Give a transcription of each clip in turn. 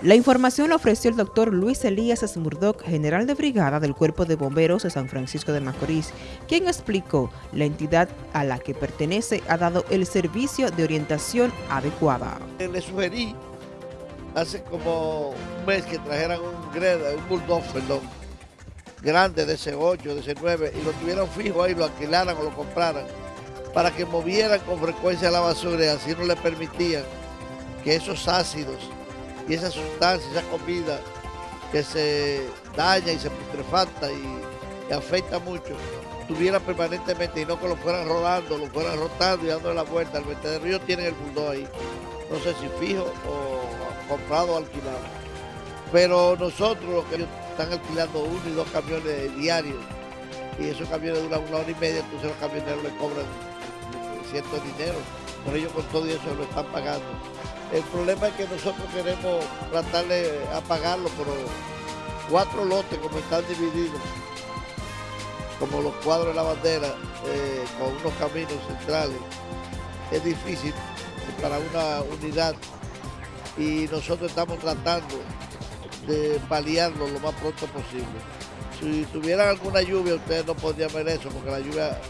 La información la ofreció el doctor Luis Elías Smurdock, general de brigada del Cuerpo de Bomberos de San Francisco de Macorís, quien explicó la entidad a la que pertenece ha dado el servicio de orientación adecuada. Le sugerí hace como un mes que trajeran un greda, un bulldog, perdón, grande de ese 8, de ese 9, y lo tuvieran fijo ahí, lo alquilaran o lo compraran, para que movieran con frecuencia la basura y así no le permitían que esos ácidos y esa sustancia, esa comida que se daña y se putrefacta y, afecta mucho, tuviera permanentemente y no que lo fueran rodando, lo fueran rotando y dándole la vuelta. al vertedero ellos tienen el bulldog ahí, no sé si fijo o comprado o alquilado. Pero nosotros, los que están alquilando uno y dos camiones diarios, y esos camiones duran una hora y media, entonces los camioneros le cobran cierto dinero, por ello con todo eso lo están pagando. El problema es que nosotros queremos tratar de apagarlo, pero cuatro lotes como están divididos, como los cuadros de la bandera, eh, con unos caminos centrales, es difícil para una unidad y nosotros estamos tratando de paliarlo lo más pronto posible. Si tuvieran alguna lluvia, ustedes no podrían ver eso, porque la lluvia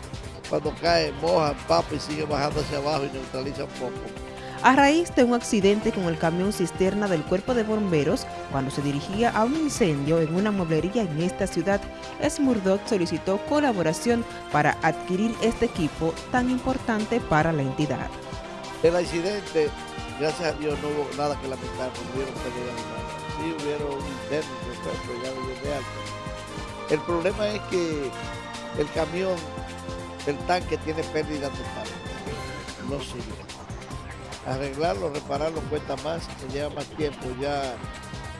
cuando cae moja, papa y sigue bajando hacia abajo y neutraliza un poco a raíz de un accidente con el camión cisterna del cuerpo de bomberos cuando se dirigía a un incendio en una mueblería en esta ciudad, Smurdock solicitó colaboración para adquirir este equipo tan importante para la entidad. El accidente, gracias a Dios, no hubo nada que lamentar, no hubieron pérdida nada. Sí hubieron un interno, pero ya de alto. El problema es que el camión, el tanque tiene pérdida total, no sirve arreglarlo, repararlo cuesta más, se lleva más tiempo ya,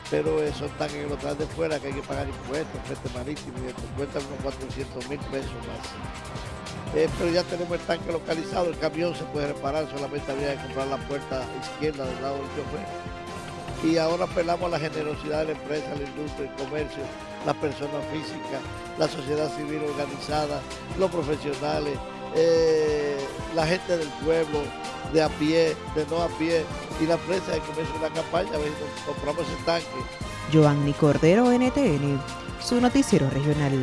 pero son tanques que lo traen de fuera, que hay que pagar impuestos, frente marítimo, y esto cuesta unos 400 mil pesos más. Eh, pero ya tenemos el tanque localizado, el camión se puede reparar, solamente había que comprar la puerta izquierda del lado del chofer. Y ahora apelamos a la generosidad de la empresa, la industria, el comercio, las personas físicas, la sociedad civil organizada, los profesionales, eh, la gente del pueblo, de a pie, de no a pie, y la prensa que comienza una campaña, a ver compramos el tanque. Joanny Cordero, NTN, su noticiero regional.